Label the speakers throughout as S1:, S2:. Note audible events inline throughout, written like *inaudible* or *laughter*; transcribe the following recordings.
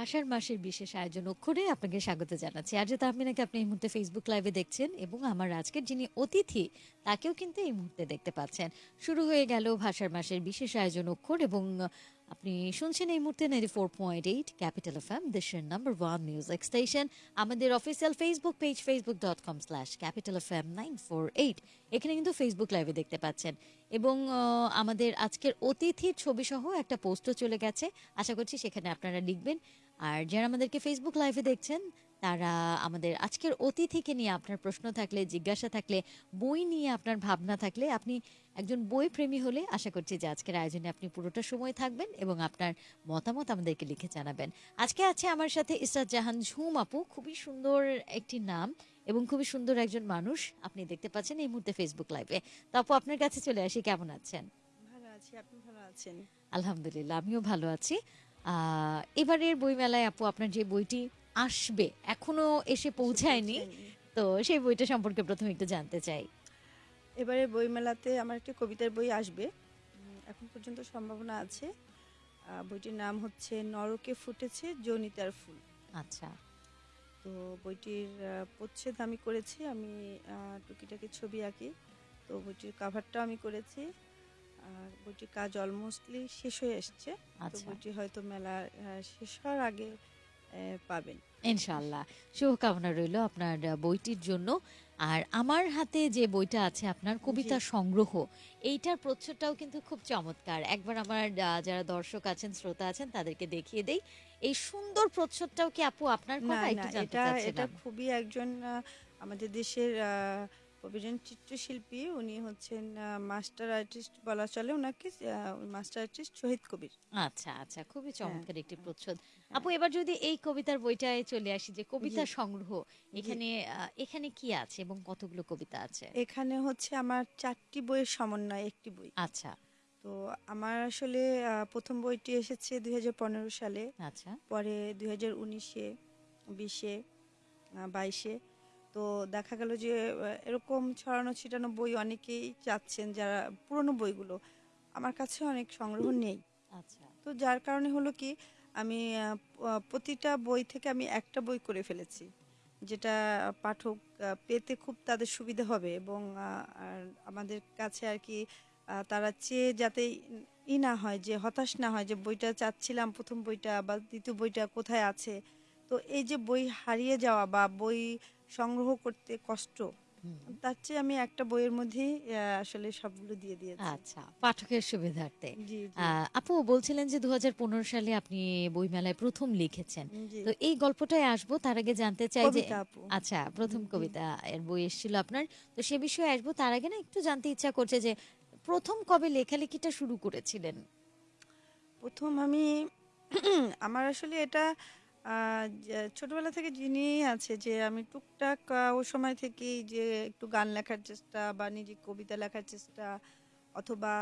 S1: ভাষার মাসের বিশেষ আয়োজন অক্ষরে আপনাকে স্বাগত জানাচ্ছি। আর তাহমিনাকে আপনি এই মুহূর্তে ফেসবুক লাইভে দেখছেন এবং আমার আজকের যিনি অতিথি, তাকেও কিন্তু এই মুহূর্তে দেখতে পাচ্ছেন। শুরু হয়ে গেল ভাষার মাসের বিশেষ আয়োজন অক্ষর এবং আপনি শুনছেন এই মুহূর্তে ninety four point eight capital F M দেশের নাম্বার ওয়ান মিউজিক স্টেশন আমাদের official Facebook page Facebook dot com slash capital F M nine four eight এখানে কিন্তু ফেসবুক লাইভে দেখতে পাচ্ছেন। এবং আমাদের আজকের অতিথির ছবি সহ একটা পোস্টও চলে গেছে। আশা করছি সেখানে আপনারা লিখবেন। আর যারা আমাদেরকে ফেসবুক লাইভে দেখছেন তারা আমাদের আজকের অতিথিকে নিয়ে আপনার প্রশ্ন থাকলে জিজ্ঞাসা থাকলে বই নিয়ে আপনার ভাবনা থাকলে আপনি একজন বই প্রেমী হলে আশা করছি যে আজকের আয়োজনে আপনি পুরোটা সময় থাকবেন এবং আপনার মতামত আমাদেরকে লিখে জানাবেন। আজকে আছে আমার সাথে ইসরাত জাহান ঝুম আপু। খুবই সুন্দর একটি নাম এবং খুবই সুন্দর একজন মানুষ। আপনি দেখতে পাচ্ছেন এই মুহূর্তে ফেসবুক লাইভে তো আপু আপনার কাছে চলে আসি। কেমন আছেন?
S2: ভালো আছি। আপনি ভালো আছেন?
S1: আলহামদুলিল্লাহ আমিও ভালো আছি। আহ, এবারের বইমেলায় আপু আপনার যে বইটি আসবে এখনও এসে পৌঁছায়নি। তো সেই বইটা সম্পর্কে প্রথমে একটু জানতে চাই।
S2: এবারে বইমেলাতে আমার একটি কবিতার বই আসবে। এখন পর্যন্ত সম্ভাবনা আছে। বইটির নাম হচ্ছে নরকে ফুটেছে জনিতার ফুল।
S1: আচ্ছা।
S2: তো বইটির প্রচ্ছেদ আমি করেছি। আমি টুকিটাকি ছবি আঁকি। তো বইটির কাভারটাও আমি করেছি। আর বইটির কাজ অলমোস্টলি শেষ হয়ে এসছে। তো
S1: আচ্ছা।
S2: বইটি হয়তো মেলা শেষ হওয়ার আগে পাবেন।
S1: ইনশাআল্লাহ। শুভকামনা রইল আপনার বইটির জন্য। আর আমার হাতে যে বইটা আছে আপনার কবিতা সংগ্রহ এইটার প্রচ্ছদটাও কিন্তু খুব চমৎকার। একবার আমার যারা দর্শক আছেন শ্রোতা আছেন তাদেরকে দেখিয়ে দেই। এই সুন্দর প্রচ্ছদটাও কি আপু আপনার
S2: না
S1: একটু জানতে
S2: এটা এটা খুবই একজন আমাদের দেশের আহ, প্রবীণ চিত্রশিল্পী উনি হচ্ছেন মাস্টার আর্টিস্ট বলা চলে ওনাকে মাস্টার আর্টিস্ট শহীদ কবির।
S1: আচ্ছা আচ্ছা খুবই চমৎকার একটি প্রচ্ছদ। আপু এবার যদি এই কবিতার বইটায় চলে আসি যে কবিতা সংগ্রহ এখানে এখানে কি আছে এবং কতগুলো কবিতা আছে?
S2: এখানে হচ্ছে আমার চারটি বইয়ের সমন্বয় একটি বই।
S1: আচ্ছা।
S2: তো আমার আসলে প্রথম বইটি এসেছে দুই হাজার পনেরো সালে।
S1: আচ্ছা।
S2: পরে দুই হাজার উনিশে বিশে বাইশে। তো দেখা গেল যে এরকম ছড়ানো ছিটানো বই অনেকেই চাচ্ছেন যারা পুরনো বইগুলো। আমার কাছে অনেক সংগ্রহ নেই।
S1: আচ্ছা।
S2: তো যার কারণে হলো কি আমি প্রতিটা বই থেকে আমি একটা বই করে ফেলেছি যেটা পাঠক পেতে খুব তাদের সুবিধা হবে এবং আমাদের কাছে আর কি তারা চেয়ে যাতে ই না হয় যে হতাশ না হয় যে বইটা চাচ্ছিলাম প্রথম বইটা বা দ্বিতীয় বইটা কোথায় আছে। তো এই যে বই হারিয়ে যাওয়া বা বই সংগ্রহ করতে কষ্ট তার চেয়ে আমি একটা বইয়ের মধ্যেই আহ, আসলে সবগুলো দিয়ে দিয়েছি।
S1: আচ্ছা পাঠকের সুবিধার্থে। আপু বলছিলেন যে দু সালে আপনি বইমেলায় প্রথম লিখেছেন। তো এই গল্পটায় আসব তার আগে জানতে চাই যে আচ্ছা প্রথম কবিতা এর বই এসেছিল আপনার। তো সে বিষয়ে আসব তার আগে না একটু জানতে ইচ্ছা করছে যে প্রথম কবে লেখালেখিটা শুরু করেছিলেন?
S2: প্রথম আমি আমার আসলে এটা ছোটবেলা থেকে যিনি আছে যে আমি টুকটাক ওই সময় থেকেই যে একটু গান লেখার চেষ্টা বা নিজে কবিতা লেখার চেষ্টা অথবা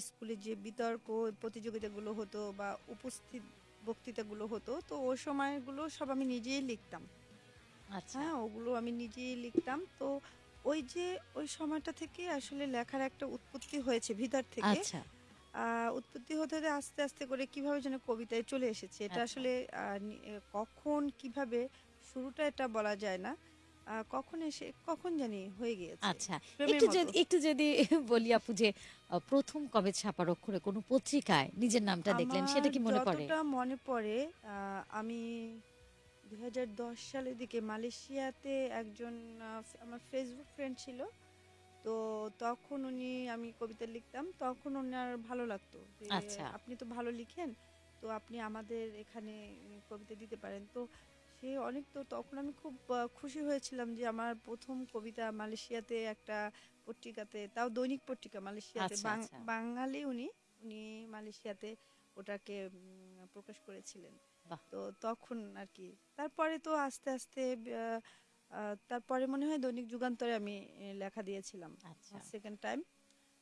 S2: স্কুলে যে বিতর্ক প্রতিযোগিতাগুলো হতো বা উপস্থিত বক্তৃতাগুলো হতো তো ওই সময়গুলো সব আমি নিজেই লিখতাম।
S1: আচ্ছা।
S2: হ্যাঁ ওগুলো আমি নিজেই লিখতাম। তো ওই যে ওই সময়টা থেকে আসলে লেখার একটা উৎপত্তি হয়েছে ভিতর থেকে।
S1: আচ্ছা।
S2: উৎপত্তি হতে হতে আস্তে আস্তে করে কীভাবে যেন কবিতায় চলে এসেছে এটা
S1: আচ্ছা।
S2: আসলে কখন কীভাবে শুরুটা এটা বলা যায় না। কখন এসে কখন জানি হয়ে গিয়েছে
S1: আচ্ছা একটু যদি একটু যদি বলি আপু যে প্রথম কবে ছাপার অক্ষরে কোনো পত্রিকায় নিজের নামটা দেখলেন সেটা কি মনে পড়ে?
S2: যতটা মনে পড়ে আহ, আমি দুই হাজার দশ সালের দিকে মালয়েশিয়াতে একজন আমার ফেসবুক ফ্রেন্ড ছিল তো তখন উনি আমি কবিতা লিখতাম তখন ওনার ভালো লাগতো
S1: আচ্ছা।
S2: আপনি তো ভালো লিখেন তো আপনি আমাদের এখানে কবিতা দিতে পারেন তো সে অনেক তো তখন আমি খুব খুশি হয়েছিলাম যে আমার প্রথম কবিতা মালয়েশিয়াতে একটা পত্রিকাতে তাও দৈনিক পত্রিকা মালয়েশিয়াতে
S1: আচ্ছা, আচ্ছা।
S2: বাঙালি উনি উনি মালয়েশিয়াতে ওটাকে প্রকাশ করেছিলেন তো তখন আর কি তারপরে তো আস্তে আস্তে তারপরে মনে হয় দৈনিক যুগান্তরে আমি লেখা দিয়েছিলাম।
S1: আচ্ছা।
S2: সেকেন্ড টাইম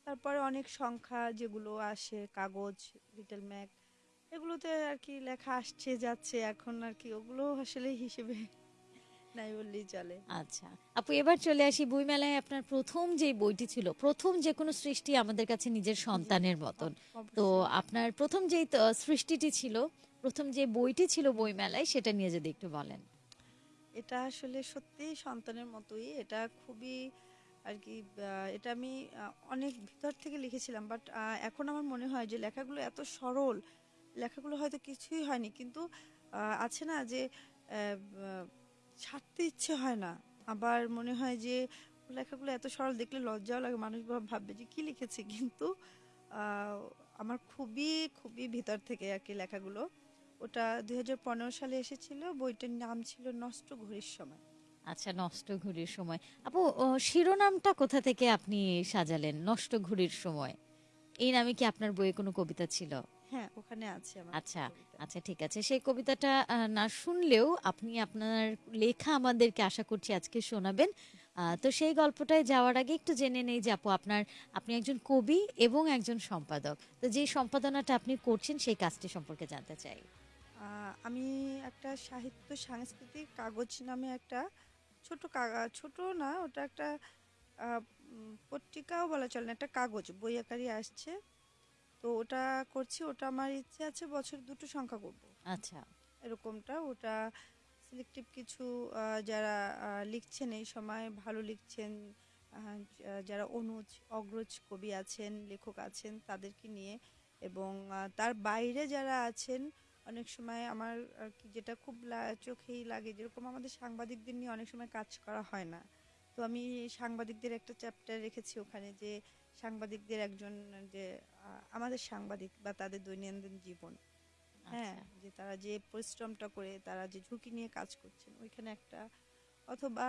S2: তারপরে অনেক সংখ্যা যেগুলো আসে কাগজ লিটল ম্যাক এগুলোতে আর কি লেখা আসছে যাচ্ছে এখন আর কি ওগুলো আসলে হিসেবে *laughs* নাই বললেই চলে।
S1: আচ্ছা। আপু এবার চলে আসি বইমেলায় আপনার প্রথম যে বইটি ছিল প্রথম যে কোনো সৃষ্টি আমাদের কাছে নিজের সন্তানের মতন। তো আপনার প্রথম তো সৃষ্টিটি ছিল প্রথম যে বইটি ছিল বইমেলায় সেটা নিয়ে যদি একটু বলেন।
S2: এটা আসলে সত্যিই সন্তানের মতোই। এটা খুবই আর কি এটা আমি অনেক ভিতর থেকে লিখেছিলাম, বাট এখন আমার মনে হয় যে লেখাগুলো এত সরল, লেখাগুলো হয়তো কিছুই হয়নি, কিন্তু আছে না যে ছাড়তে ইচ্ছে হয় না। আবার মনে হয় যে, লেখাগুলো এত সরল, দেখলে লজ্জাও লাগে, মানুষ ভাববে যে কি লিখেছে, কিন্তু আমার খুবই খুবই ভিতর থেকে আর কি লেখাগুলো। ওটা দুই সালে এসেছিল বইটার নাম ছিল নষ্ট ঘড়ির সময়।
S1: আচ্ছা নষ্ট ঘুড়ির সময়। আপু শিরোনামটা কোথা থেকে আপনি সাজালেন নষ্ট ঘুড়ির সময়? এই নামে কি আপনার বইয়ে কোনো কবিতা ছিল?
S2: হ্যাঁ ওখানে আছে
S1: আচ্ছা আচ্ছা ঠিক আছে। সেই কবিতাটা না শুনলেও আপনি আপনার লেখা আমাদেরকে আশা করছি আজকে শোনাবেন। আহ, তো সেই গল্পটায় যাওয়ার আগে একটু জেনে নেই যে আপু আপনার আপনি একজন কবি এবং একজন সম্পাদক। তো যে সম্পাদনাটা আপনি করছেন সেই কাজটি সম্পর্কে জানতে চাই।
S2: আমি একটা সাহিত্য সাংস্কৃতিক কাগজ নামে একটা ছোট কাগজ ছোট না ওটা একটা পত্রিকাও বলা চলে না একটা কাগজ বই আকারে আসছে। তো ওটা করছি ওটা আমার ইচ্ছে আছে বছর দুটো সংখ্যা করব।
S1: আচ্ছা।
S2: এরকমটা ওটা সিলেক্টিভ কিছু যারা লিখছেন এই সময় ভালো লিখছেন যারা অনুজ অগ্রজ কবি আছেন লেখক আছেন তাদেরকে নিয়ে এবং তার বাইরে যারা আছেন অনেক সময় আমার আর কি যেটা খুব চোখেই লাগে যেরকম আমাদের সাংবাদিকদের নিয়ে অনেক সময় কাজ করা হয় না। তো আমি সাংবাদিকদের একটা চ্যাপ্টার রেখেছি ওখানে যে সাংবাদিকদের একজন যে আমাদের সাংবাদিক বা তাদের দৈনন্দিন জীবন। হ্যাঁ
S1: আচ্ছা।
S2: যে তারা যে পরিশ্রমটা করে তারা যে ঝুঁকি নিয়ে কাজ করছেন ওইখানে একটা অথবা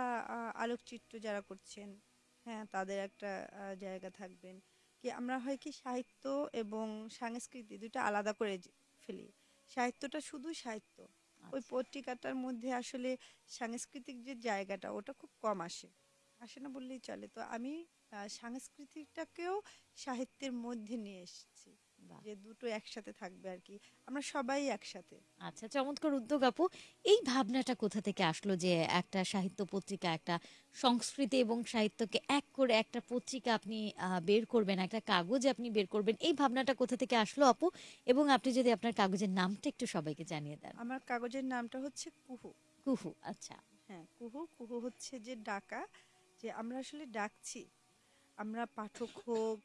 S2: আলোকচিত্র যারা করছেন হ্যাঁ তাদের একটা জায়গা থাকবেন। কি আমরা হয় কি সাহিত্য এবং সংস্কৃতি দুটো আলাদা করে ফেলি। সাহিত্যটা শুধু সাহিত্য ওই
S1: আচ্ছা।
S2: পত্রিকাটার মধ্যে আসলে সাংস্কৃতিক যে জায়গাটা ওটা খুব কম আসে আসে না বললেই চলে তো আমি সাংস্কৃতিকটাকেও সাহিত্যের মধ্যে নিয়ে এসেছি। যে দুটো একসাথে থাকবে আর কি। আমরা সবাই একসাথে।
S1: আচ্ছা চমৎকার উদ্যোগ আপু। এই ভাবনাটা কোথা থেকে আসলো যে একটা সাহিত্য পত্রিকা একটা সংস্কৃতি এবং সাহিত্যকে এক করে একটা পত্রিকা আপনি বের করবেন একটা কাগজ আপনি বের করবেন এই ভাবনাটা কোথা থেকে আসলো আপু? এবং আপনি যদি আপনার কাগজের নামটা একটু সবাইকে জানিয়ে দেন।
S2: আমার কাগজের নামটা হচ্ছে কুহু।
S1: কুহু আচ্ছা।
S2: হ্যাঁ কুহু। কুহু হচ্ছে যে ডাকা যে আমরা আসলে ডাকছি। আমরা পাঠক হোক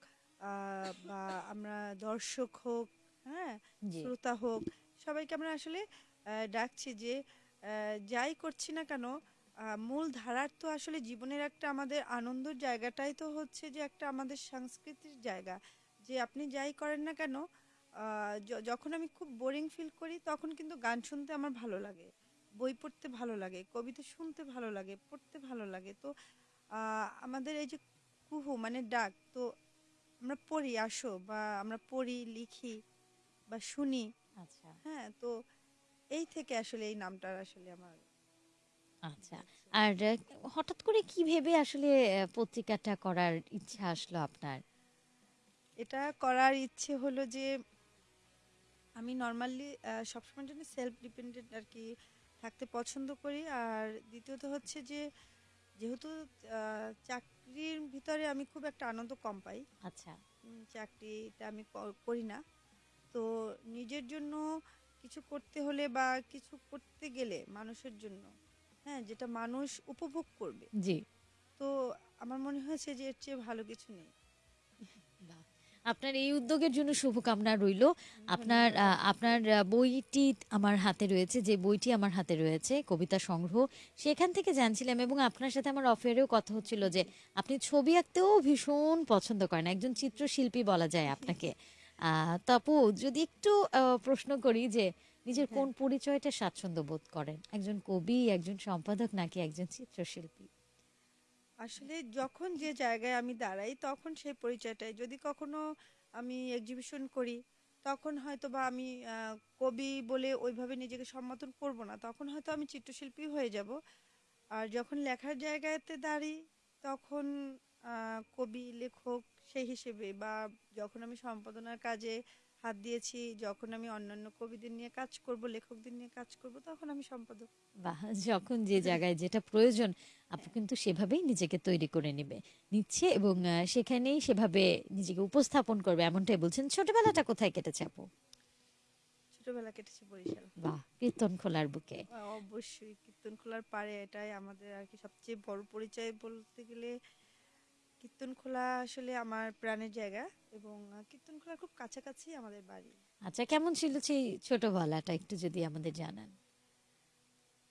S2: বা আমরা দর্শক হোক হ্যাঁ শ্রোতা হোক সবাইকে আমরা আসলে ডাকছি যে যাই করছি না কেন মূল ধারার তো আসলে জীবনের একটা আমাদের আনন্দের জায়গাটাই তো হচ্ছে যে একটা আমাদের সংস্কৃতির জায়গা। যে আপনি যাই করেন না কেন যখন আমি খুব বোরিং ফিল করি তখন কিন্তু গান শুনতে আমার ভালো লাগে বই পড়তে ভালো লাগে কবিতা শুনতে ভালো লাগে পড়তে ভালো লাগে। তো আমাদের এই যে কুহু মানে ডাক তো আমরা পড়ি আসো বা আমরা পড়ি লিখি বা শুনি।
S1: আচ্ছা।
S2: হ্যাঁ তো এই থেকে আসলে এই নামটার আসলে আমার
S1: আচ্ছা আর হঠাৎ করে কি ভেবে আসলে পত্রিকাটা করার ইচ্ছা আসলো আপনার?
S2: এটা করার ইচ্ছে হলো যে আমি নর্মালি সবসময়ের জন্য সেলফ ডিপেন্ডেন্ট আর কি থাকতে পছন্দ করি। আর দ্বিতীয়ত হচ্ছে যে যেহেতু আহ, চাকরির ভিতরে আমি খুব একটা আনন্দ কম পাই।
S1: আচ্ছা।
S2: চাকরিটা আমি করি না। তো নিজের জন্য কিছু করতে হলে বা কিছু করতে গেলে মানুষের জন্য হ্যাঁ যেটা মানুষ উপভোগ করবে।
S1: জি।
S2: তো আমার মনে হয়েছে যে এর চেয়ে ভালো কিছু নেই।
S1: আপনার এই উদ্যোগের জন্য শুভকামনা রইল। আপনার আপনার বইটি আমার হাতে রয়েছে যে বইটি আমার হাতে রয়েছে কবিতা সংগ্রহ। সেখান থেকে জানছিলাম এবং আপনার সাথে আমার অফেয়ারেও কথা হচ্ছিল যে আপনি ছবি আঁকতেও ভীষণ পছন্দ করেন একজন চিত্রশিল্পী বলা যায় আপনাকে। আহ, তো যদি একটু আহ, প্রশ্ন করি যে নিজের কোন পরিচয়টা স্বাচ্ছন্দ্য বোধ করেন? একজন কবি একজন সম্পাদক নাকি একজন চিত্রশিল্পী?
S2: আসলে যখন যে জায়গায় আমি দাঁড়াই, তখন সেই পরিচয়টাই। যদি কখনো আমি এক্সিবিশন করি, তখন হয়তো বা আমি কবি বলে ওইভাবে নিজেকে সম্বোধন করব না। তখন হয়তো আমি চিত্রশিল্পী হয়ে যাব। আর যখন লেখার জায়গাতে দাঁড়ি, তখন কবি, লেখক সেই হিসেবে বা যখন আমি সম্পাদনার কাজে হাত দিয়েছি যখন আমি অন্যান্য কবিদের নিয়ে কাজ করব লেখকদের নিয়ে কাজ করব তখন আমি সম্পাদক।
S1: যখন যে জায়গায় যেটা প্রয়োজন আপু কিন্তু সেভাবেই নিজেকে তৈরি করে নেবে নিচ্ছে এবং সেখানেই সেভাবে নিজেকে উপস্থাপন করবে এমনটাই বলছেন। ছোটবেলাটা কোথায় কেটেছে আপু?
S2: ছোটবেলা কেটেছে বরিশাল।
S1: বাহ কীর্তন খোলার বুকে।
S2: অবশ্যই কীর্তনখোলার পাড়ে এটাই আমাদের আর কি সবচেয়ে বড় পরিচয় বলতে গেলে কীর্তনখোলা আসলে আমার প্রাণের জায়গা এবং আহ, কীর্তনখোলার খুব কাছাকাছি আমাদের বাড়ি।
S1: আচ্ছা কেমন ছিল সেই ছোটবেলাটা একটু যদি আমাদের জানান?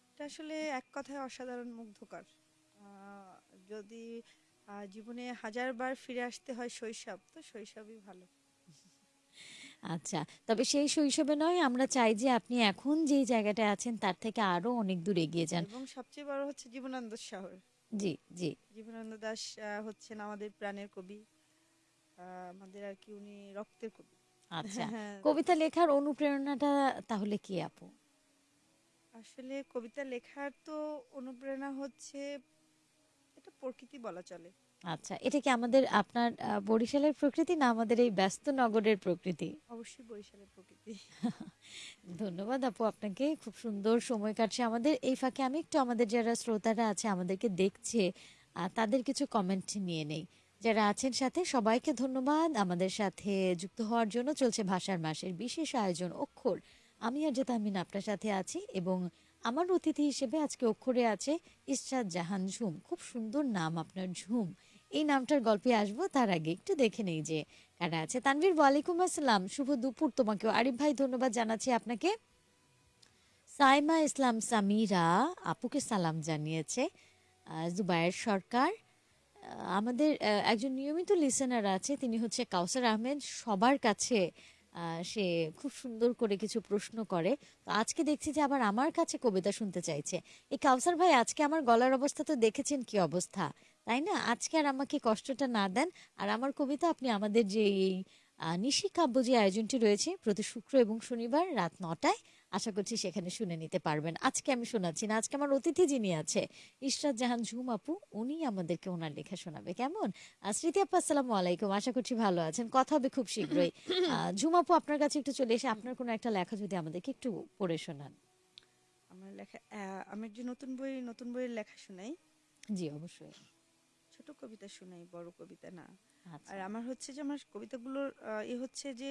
S2: এটা আসলে এক কথায় অসাধারণ মুগ্ধকর। যদি জীবনে হাজারবার ফিরে আসতে হয় শৈশব তো শৈশবই ভালো।
S1: আচ্ছা তবে সেই শৈশবে নয় আমরা চাই যে আপনি এখন যেই জায়গাটায় আছেন তার থেকে আরও অনেক দূর এগিয়ে যান।
S2: এবং সবচেয়ে বড় হচ্ছে জীবনানন্দ শহর।
S1: জি জি।
S2: জীবনানন্দ দাস হচ্ছেন আমাদের প্রাণের কবি। আমাদের আর কি উনি রক্তের কবি।
S1: আচ্ছা। *laughs*
S2: হ্যাঁ,
S1: কবিতা লেখার অনুপ্রেরণাটা তাহলে কি আপু?
S2: আসলে কবিতা লেখার তো অনুপ্রেরণা হচ্ছে এটা প্রকৃতি বলা চলে।
S1: আচ্ছা এটা কি আমাদের আপনার আহ, বরিশালের প্রকৃতি না আমাদের এই ব্যস্ত নগরের প্রকৃতি?
S2: অবশ্যই বরিশালের প্রকৃতি। *laughs*
S1: ধন্যবাদ আপু আপনাকে খুব সুন্দর সময় কাটছে। আমাদের এই ফাঁকে আমি একটু আমাদের যারা শ্রোতারা আছে আমাদেরকে দেখছে আহ, তাদের কিছু কমেন্ট নিয়ে নেই। যারা আছেন সাথে সবাইকে ধন্যবাদ। আমাদের সাথে যুক্ত হওয়ার জন্য চলছে ভাষার মাসের বিশেষ আয়োজন অক্ষর। আমি আর আমিন আপনার সাথে আছি এবং আমার অতিথি হিসেবে আজকে অক্ষরে আছে ইশরাত জাহান ঝুম। খুব সুন্দর নাম আপনার ঝুম। এই নামটার গল্পে আসব তার আগে একটু দেখে নেই যে কারা আছে। তানভীর, ওয়ালাইকুম আসসালাম। শুভ দুপুর তোমাকেও। আরিফ ভাই, ধন্যবাদ জানাচ্ছি আপনাকে। সাইমা ইসলাম সামিরা আপুকে সালাম জানিয়েছে জুবায়ের সরকার। আমাদের একজন নিয়মিত লিসেনার আছে, তিনি হচ্ছে কাউসার আহমেদ। সবার কাছে সে খুব সুন্দর করে কিছু প্রশ্ন করে। তো আজকে দেখছি যে আবার আমার কাছে কবিতা শুনতে চাইছে। এই কাউসার ভাই, আজকে আমার গলার অবস্থা তো দেখেছেন কি অবস্থা? তাই না? আজকে আর আমাকে কষ্টটা না দেন। আর আমার কবিতা, আপনি আমাদের যে এই নিশি কাব্য যে আয়োজনটি রয়েছে, প্রতি শুক্র এবং শনিবার রাত নটায় আশা করছি সেখানে শুনে নিতে পারবেন। আজকে আমি শোনাচ্ছি না আজকে আমার অতিথি যিনি আছে ইশরাত জাহান ঝুম আপু উনি আমাদেরকে ওনার লেখা শোনাবে। কেমন? স্মৃতি আপু আসসালামু আলাইকুম আশা করছি ভালো আছেন। কথা হবে খুব শীঘ্রই। *coughs* ঝুম আপু আপনার কাছে একটু চলে এসে আপনার কোনো একটা লেখা যদি আমাদেরকে একটু পড়ে শোনান।
S2: আমার লেখা আমার যে নতুন বই নতুন বইয়ের লেখা শোনাই?
S1: জি অবশ্যই।
S2: ছোট কবিতা শোনাই বড় কবিতা না।
S1: আচ্ছা।
S2: আর আমার হচ্ছে যে আমার কবিতাগুলোর এ হচ্ছে যে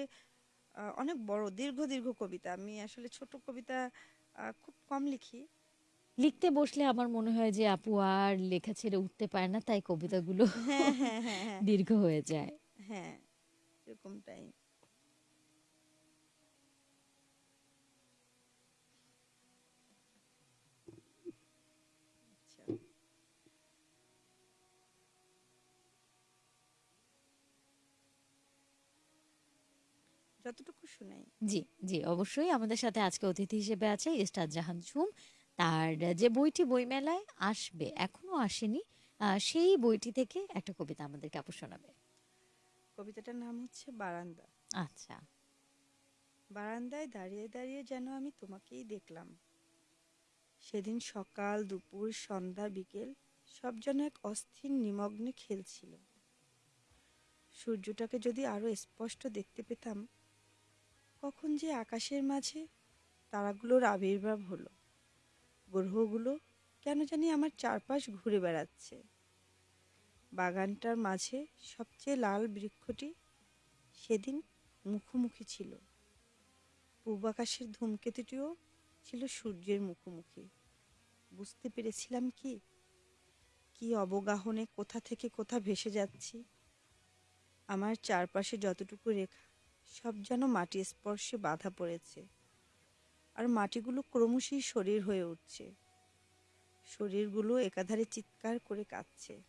S2: অনেক বড় দীর্ঘ দীর্ঘ কবিতা। আমি আসলে ছোট কবিতা খুব কম লিখি।
S1: লিখতে বসলে আমার মনে হয় যে আপু আর লেখা ছেড়ে উঠতে পারে না তাই কবিতাগুলো
S2: হ্যাঁ হ্যাঁ হ্যাঁ। *laughs*
S1: দীর্ঘ হয়ে যায়।
S2: হ্যাঁ এরকমটাই আচ্ছা যতটুকু শুনাই।
S1: জি জি অবশ্যই। আমাদের সাথে আজকে অতিথি হিসেবে আছে ইস্তাদ জাহান ঝুম। তার যে বইটি বইমেলায় আসবে এখনও আসেনি সেই বইটি থেকে একটা কবিতা আমাদেরকে আপু শোনাবে।
S2: কবিতাটার নাম হচ্ছে বারান্দা।
S1: আচ্ছা।
S2: বারান্দায় দাঁড়িয়ে দাঁড়িয়ে যেন আমি তোমাকেই দেখলাম। সেদিন সকাল দুপুর সন্ধ্যা বিকেল সব যেন এক অস্থির নিমগ্নে খেলছিল। সূর্যটাকে যদি আরও স্পষ্ট দেখতে পেতাম কখন যে আকাশের মাঝে তারাগুলোর আবির্ভাব হলো। গ্রহগুলো কেন জানি আমার চারপাশ ঘুরে বেড়াচ্ছে। বাগানটার মাঝে সবচেয়ে লাল বৃক্ষটি সেদিন মুখোমুখি ছিল। পূব আকাশের ধূমকেতুটিও ছিল সূর্যের মুখোমুখি। বুঝতে পেরেছিলাম কি? কি অবগাহনে কোথা থেকে কোথা ভেসে যাচ্ছি? আমার চারপাশে যতটুকু রেখা সব যেন মাটি স্পর্শে বাধা পড়েছে। আর মাটিগুলো ক্রমশই শরীর হয়ে উঠছে। শরীরগুলো একাধারে চিৎকার করে কাঁদছে।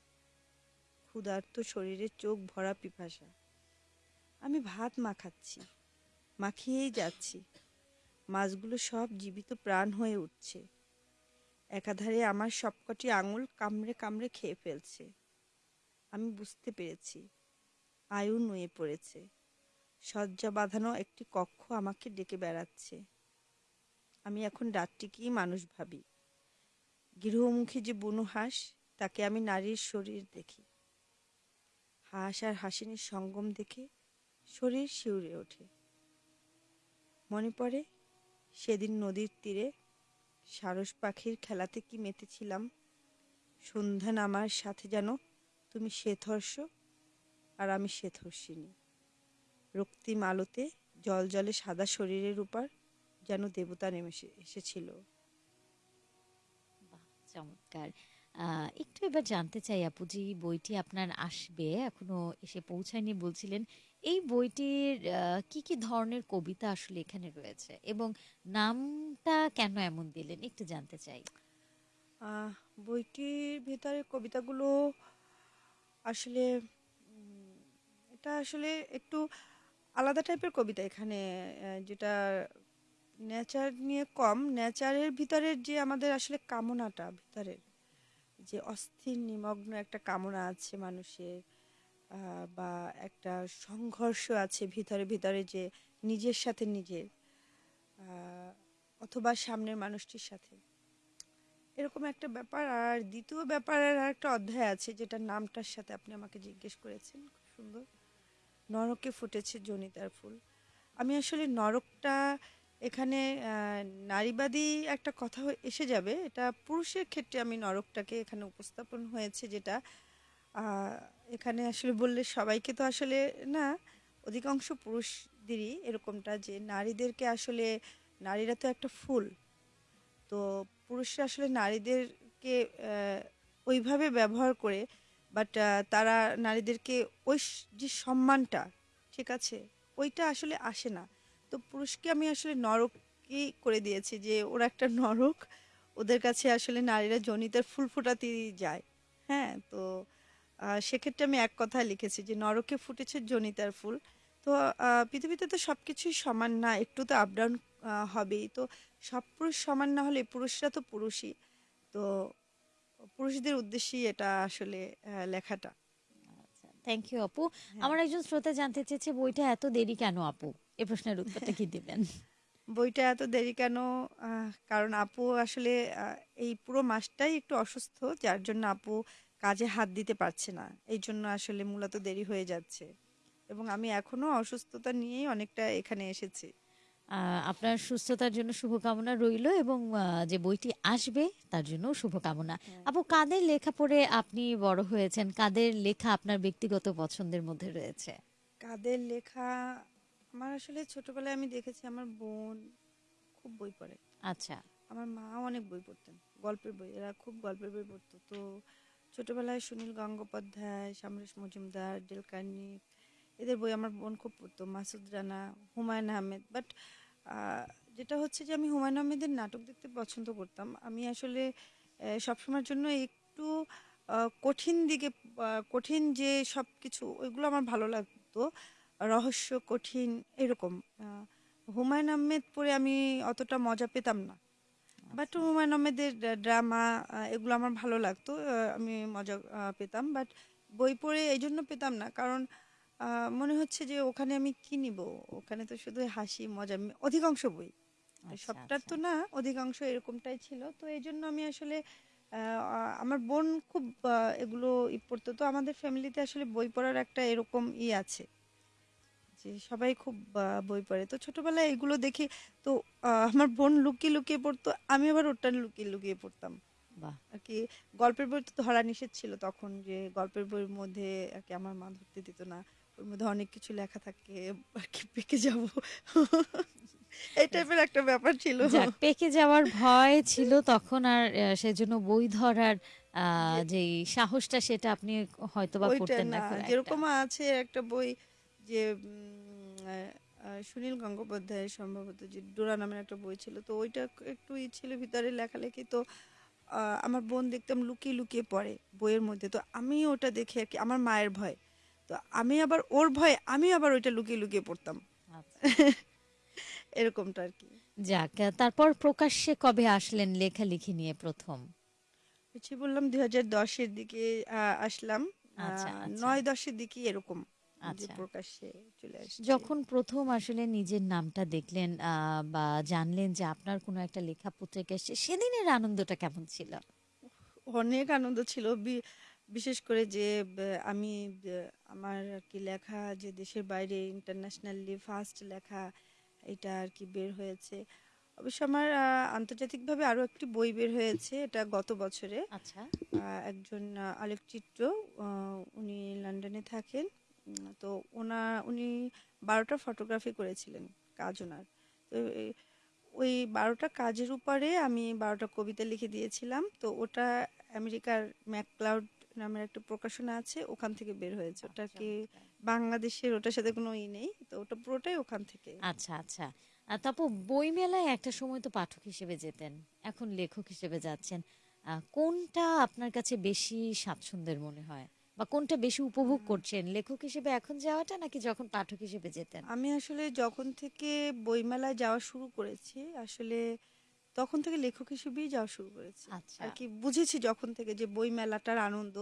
S2: ক্ষুধার্ত শরীরের চোখ ভরা পিপাসা। আমি ভাত মাখাচ্ছি, মাখিয়েই যাচ্ছি। মাছগুলো সব জীবিত প্রাণ হয়ে উঠছে। একাধারে আমার সবকটি আঙুল কামড়ে কামড়ে খেয়ে ফেলছে। আমি বুঝতে পেরেছি, আয়ু নুয়ে পড়েছে। শয্যা বাঁধানো একটি কক্ষ আমাকে ডেকে বেড়াচ্ছে। আমি এখন রাতটিকেই মানুষ ভাবি। গৃহমুখী যে বুনো হাঁস, তাকে আমি নারীর শরীর দেখি। হাঁস আর হাসিনীর সঙ্গম দেখে শরীর শিউরে ওঠে। মনে পড়ে, সেদিন নদীর তীরে সারস পাখির খেলাতে কি মেতেছিলাম। সন্ধ্যা নামার সাথে যেন তুমি শ্বেতহর্ষ আর আমি শ্বেতহর্ষিনী রক্তিম আলোতে জল জলে সাদা শরীরের উপর যেন দেবতা নেমে এসেছিল।
S1: চমৎকার। একটু এবার জানতে চাই আপু যে এই বইটি আপনার আসবে এখনও এসে পৌঁছায়নি বলছিলেন এই বইটির কি কি ধরনের কবিতা আসলে এখানে রয়েছে এবং নামটা কেন এমন দিলেন? একটু জানতে চাই।
S2: আহ, বইটির ভেতরে কবিতাগুলো আসলে এটা আসলে একটু আলাদা টাইপের কবিতা এখানে যেটা নেচার নিয়ে কম নেচারের ভিতরের যে আমাদের আসলে কামনাটা ভিতরের, যে অস্থির নিমগ্ন একটা কামনা আছে মানুষের বা একটা সংঘর্ষ আছে ভিতরে ভিতরে যে নিজের সাথে নিজের অথবা সামনের মানুষটির সাথে। এরকম একটা ব্যাপার। আর দ্বিতীয় ব্যাপারের আর একটা অধ্যায় আছে যেটা নামটার সাথে আপনি আমাকে জিজ্ঞেস করেছেন, খুব সুন্দর। নরকে ফুটেছে জনিতার ফুল। আমি আসলে নরকটা এখানে নারীবাদী একটা কথা এসে যাবে। এটা পুরুষের ক্ষেত্রে আমি নরকটাকে এখানে উপস্থাপন হয়েছে যেটা এখানে আসলে বললে সবাইকে তো আসলে না, অধিকাংশ পুরুষদেরই এরকমটা যে নারীদেরকে আসলে, নারীরা তো একটা ফুল। তো পুরুষরা আসলে নারীদেরকে ওইভাবে ব্যবহার করে বাট তারা নারীদেরকে ওই যে সম্মানটা, ঠিক আছে, ওইটা আসলে আসে না। তো পুরুষকে আমি আসলে নরকই করে দিয়েছি যে ওরা একটা নরক, ওদের কাছে আসলে নারীরা জনিতার ফুল ফোটাতেই যায়। হ্যাঁ তো সেক্ষেত্রে আমি এক কথা লিখেছি যে নরকে ফুটেছে জনিতার ফুল। তো পৃথিবীতে তো সব কিছুই সমান না, একটু তো আপ ডাউন হবেই। তো সব পুরুষ সমান না হলে পুরুষরা তো পুরুষই। তো পুরুষদের উদ্দেশ্যেই এটা আসলে লেখাটা।
S1: আচ্ছা থ্যাংক ইউ আপু।
S2: হ্যাঁ।
S1: আমার একজন শ্রোতা জানতে চেয়েছে বইটা এত দেরি কেন আপু? এ প্রশ্নের উত্তরটা কি দিবেন? *laughs*
S2: বইটা এত দেরি কেন? কারণ আপু আসলে এই পুরো মাসটাই একটু অসুস্থ যার জন্য আপু কাজে হাত দিতে পারছে না। এই জন্য আসলে মূলত দেরি হয়ে যাচ্ছে। এবং আমি এখনও অসুস্থতা নিয়েই অনেকটা এখানে এসেছি।
S1: আপনার সুস্থতার জন্য শুভকামনা রইল এবং যে বইটি আসবে তার জন্য শুভকামনা।
S2: হ্যাঁ।
S1: আপু কাদের লেখা পড়ে আপনি বড় হয়েছেন? কাদের লেখা আপনার ব্যক্তিগত পছন্দের মধ্যে রয়েছে?
S2: কাদের লেখা? আমার আসলে ছোটবেলায় আমি দেখেছি আমার বোন খুব বই পড়ে।
S1: আচ্ছা।
S2: আমার মা অনেক বই পড়তেন গল্পের বই এরা খুব গল্পের বই পড়তো। তো ছোটবেলায় সুনীল গঙ্গোপাধ্যায় সমরেশ মজুমদার ডেলকার্নি এদের বই আমার বোন খুব পড়তো মাসুদ রানা হুমায়ুন আহমেদ। বাট যেটা হচ্ছে যে আমি হুমায়ুন আহমেদের নাটক দেখতে পছন্দ করতাম। আমি আসলে সবসময়ের জন্য একটু কঠিন দিকে কঠিন যে সব কিছু ওইগুলো আমার ভালো লাগতো। রহস্য কঠিন এরকম। হুমায়ুন আহমেদ পড়ে আমি অতটা মজা পেতাম না। বাট হুমায়ুন আহমেদের ড্রামা এগুলো আমার ভালো লাগতো। আমি মজা পেতাম। বাট বই পড়ে এই জন্য পেতাম না। কারণ মনে হচ্ছে যে ওখানে আমি কি নিব? ওখানে তো শুধু হাসি মজা অধিকাংশ বই।
S1: আচ্ছা,
S2: সবটার তো
S1: আচ্ছা।
S2: না অধিকাংশ এরকমটাই ছিল। তো এই জন্য আমি আসলে আমার বোন খুব এগুলো ই পড়তো। তো আমাদের ফ্যামিলিতে আসলে বই পড়ার একটা এরকম ই আছে যে সবাই খুব বই পড়ে। তো ছোটবেলায় এগুলো দেখি তো আমার বোন লুকিয়ে লুকিয়ে পড়তো আমি আবার ওটা লুকিয়ে লুকিয়ে পড়তাম। আর কি গল্পের বই তো ধরা নিষেধ ছিল তখন যে গল্পের বইয়ের মধ্যে আর কি আমার মা ধরতে দিত না। ওর মধ্যে অনেক কিছু লেখা থাকে আর কি পেকে যাব। এই টাইপের একটা ব্যাপার ছিল।
S1: পেকে যাওয়ার ভয় ছিল তখন আর সেজন্য বই ধরার যে সাহসটা সেটা আপনি হয়তোবা
S2: ওইটা
S1: করতেন না।
S2: যেরকম আছে একটা বই যে সুনীল গঙ্গোপাধ্যায়ের সম্ভবত যে ডোরা নামের একটা বই ছিল তো ওইটা একটু ই ছিল ভিতরে লেখালেখি তো আহ, আমার বোন দেখতাম লুকিয়ে লুকিয়ে পড়ে বইয়ের মধ্যে। তো আমি ওটা দেখে আর কি আমার মায়ের ভয়। তো আমি আবার ওর ভয় আমি আবার ওইটা লুকিয়ে লুকিয়ে পড়তাম।
S1: আচ্ছা।
S2: এরকমটা আর কি।
S1: যাক তারপর প্রকাশ্যে কবে আসলেন লেখালেখি নিয়ে প্রথম?
S2: পিছিয়ে বললাম দুই হাজার দশের দিকে আসলাম।
S1: আচ্ছা, আচ্ছা।
S2: নয় দশের দিকে এরকম
S1: আচ্ছা।
S2: প্রকাশ্যে চলে আসছে।
S1: যখন প্রথম আসলে নিজের নামটা দেখলেন আহ, বা জানলেন যে আপনার কোনো একটা লেখা পত্রিকা এসছে সেদিনের আনন্দটা কেমন ছিল?
S2: অনেক আনন্দ ছিল। বিশেষ করে যে আমি আমার আর কি লেখা যে দেশের বাইরে ইন্টারন্যাশনালি ফার্স্ট লেখা এটা আর কি বের হয়েছে। অবশ্য আমার আন্তর্জাতিকভাবে আরও একটি বই বের হয়েছে এটা গত বছরে।
S1: আচ্ছা।
S2: একজন আলোকচিত্র উনি লন্ডনে থাকেন। তো ওনা উনি বারোটা ফটোগ্রাফি করেছিলেন কাজ ওনার। তো ওই বারোটা কাজের উপরে আমি বারোটা কবিতা লিখে দিয়েছিলাম। তো ওটা আমেরিকার ম্যাকক্লাউড নামের একটা প্রকাশনা আছে ওখান থেকে বের হয়েছে। ওটা কি বাংলাদেশের? ওটার সাথে কোনো ই নেই তো ওটা পুরোটাই ওখান থেকে।
S1: আচ্ছা আচ্ছা। তারপর বই মেলায় একটা সময় তো পাঠক হিসেবে যেতেন এখন লেখক হিসেবে যাচ্ছেন। কোনটা আপনার কাছে বেশি স্বাচ্ছন্দ্যের মনে হয়? বা কোনটা বেশি উপভোগ করছেন লেখক হিসেবে এখন যাওয়াটা নাকি যখন পাঠক হিসেবে যেতেন?
S2: আমি আসলে যখন থেকে বইমেলায় যাওয়া শুরু করেছি আসলে তখন থেকে লেখক হিসেবেই যাওয়া শুরু করেছি।
S1: আচ্ছা।
S2: আর কি বুঝেছি যখন থেকে যে বই মেলাটার আনন্দ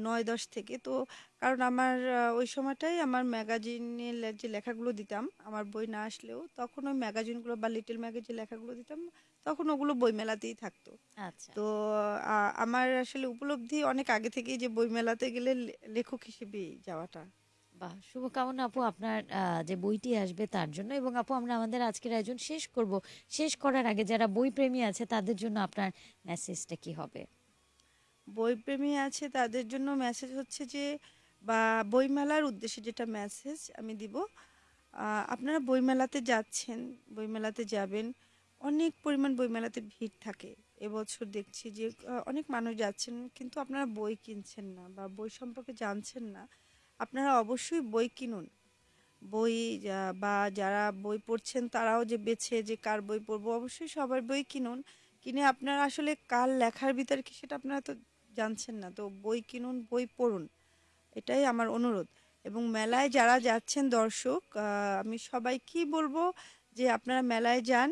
S2: নয় দশ থেকে। তো কারণ আমার ওই সময়টাই আমার ম্যাগাজিনে যে লেখাগুলো দিতাম আমার বই না আসলেও তখন ওই ম্যাগাজিনগুলো বা লিটল ম্যাগের যে লেখাগুলো দিতাম তখন ওগুলো বই মেলাতেই থাকতো।
S1: আচ্ছা।
S2: তো আমার আসলে উপলব্ধি অনেক আগে থেকেই যে বই মেলাতে গেলে লেখক হিসেবেই যাওয়াটা।
S1: বাহ, শুভকামনা আপু আপনার যে বইটি আসবে তার জন্য। এবং আপু, আমরা আমাদের আজকের আয়োজন শেষ করব। শেষ করার আগে যারা বই প্রেমী আছে তাদের জন্য আপনার মেসেজটা কি হবে?
S2: বইপ্রেমী আছে তাদের জন্য মেসেজ হচ্ছে যে, বা বইমেলার উদ্দেশ্যে যেটা মেসেজ আমি দিব আপনারা বইমেলাতে যাচ্ছেন, বইমেলাতে যাবেন, অনেক পরিমাণ বইমেলাতে ভিড় থাকে। এবছর দেখছি যে অনেক মানুষ যাচ্ছেন, কিন্তু আপনারা বই কিনছেন না বা বই সম্পর্কে জানছেন না। আপনারা অবশ্যই বই কিনুন। বই বা যারা বই পড়ছেন তারাও যে বেছে, যে কার বই পড়ব, অবশ্যই সবার বই কিনুন। কিনে আপনারা আসলে কার লেখার ভিতরে কি সেটা আপনারা তো জানছেন না। তো বই কিনুন, বই পড়ুন, এটাই আমার অনুরোধ। এবং মেলায় যারা যাচ্ছেন দর্শক আমি সবাই কি বলব যে আপনারা মেলায় যান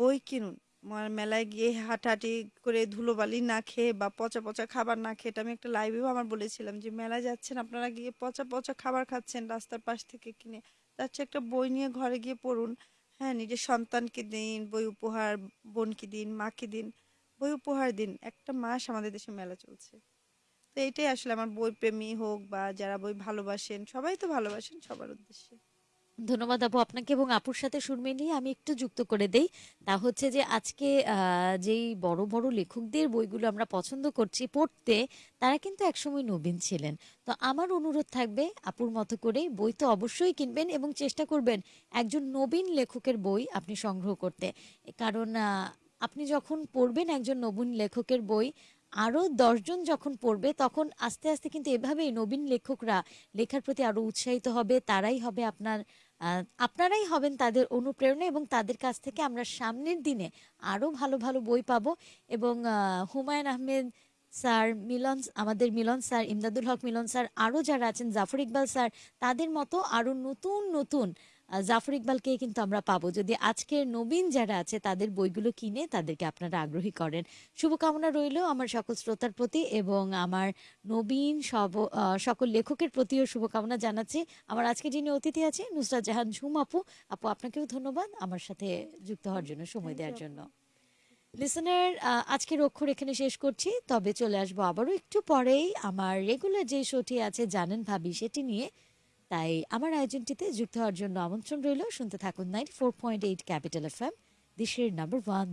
S2: বই কিনুন। মেলায় গিয়ে হাঁটাহাঁটি করে ধুলোবালি না খেয়ে বা পচা পচা খাবার না খেয়ে আমি একটা লাইভেও আমার বলেছিলাম যে, মেলায় যাচ্ছেন, আপনারা গিয়ে পচা পচা খাবার খাচ্ছেন রাস্তার পাশ থেকে কিনে। তার চেয়ে একটা বই নিয়ে ঘরে গিয়ে পড়ুন। হ্যাঁ নিজের সন্তানকে দিন, বই উপহার, বোনকে দিন, মাকে দিন, বই উপহার দিন। একটা মাস আমাদের দেশে মেলা চলছে। তো এটাই আসলে আমার বই প্রেমী হোক বা যারা বই ভালোবাসেন, সবাই তো ভালোবাসেন সবার উদ্দেশ্যে।
S1: ধন্যবাদ আপু আপনাকে এবং আপুর সাথে সুর মিলিয়ে আমি একটু যুক্ত করে দেই। তা হচ্ছে যে আজকে যেই বড় বড় লেখকদের বইগুলো আমরা পছন্দ করছি পড়তে, তারা কিন্তু একসময় নবীন ছিলেন। তো আমার অনুরোধ থাকবে আপুর মতো করে বই তো অবশ্যই কিনবেন এবং চেষ্টা করবেন একজন নবীন লেখকের বই আপনি সংগ্রহ করতে। কারণ আপনি যখন পড়বেন একজন নবীন লেখকের বই আরও দশজন যখন পড়বে, তখন আস্তে আস্তে কিন্তু এভাবেই নবীন লেখকরা লেখার প্রতি আরও উৎসাহিত হবে, তারাই হবে আপনার আপনারাই হবেন তাদের অনুপ্রেরণা এবং তাদের কাছ থেকে আমরা সামনের দিনে আরও ভালো ভালো বই পাবো এবং হুমায়ুন আহমেদ স্যার, মিলন, আমাদের মিলন স্যার, ইমদাদুল হক মিলন স্যার আরও যারা আছেন, জাফর ইকবাল স্যার, তাদের মতো আরও নতুন নতুন জাফর ইকবালকে কিন্তু আমরা পাবো। যদি আজকের নবীন যারা আছে, তাদের বইগুলো কিনে তাদেরকে আপনারা আগ্রহী করেন। শুভকামনা রইল আমার সকল শ্রোতার প্রতি এবং আমার নবীন সব সকল লেখকের প্রতিও শুভকামনা জানাচ্ছি। আমার আজকে যিনি অতিথি আছে নুসরাত জাহান ঝুম আপু। আপু, আপনাকেও ধন্যবাদ আমার সাথে যুক্ত হওয়ার জন্য, সময় দেওয়ার জন্য। লিসনার আজকের অক্ষর এখানে শেষ করছি, তবে চলে আসব আবারও একটু পরেই। আমার রেগুলার যে শোটি আছে, জানেন ভাবি, সেটি নিয়ে তাই আমার আয়োজনটিতে যুক্ত হওয়ার জন্য আমন্ত্রণ রইল। শুনতে থাকুন ninety four point eight capital F M দেশের নাম্বার ওয়ান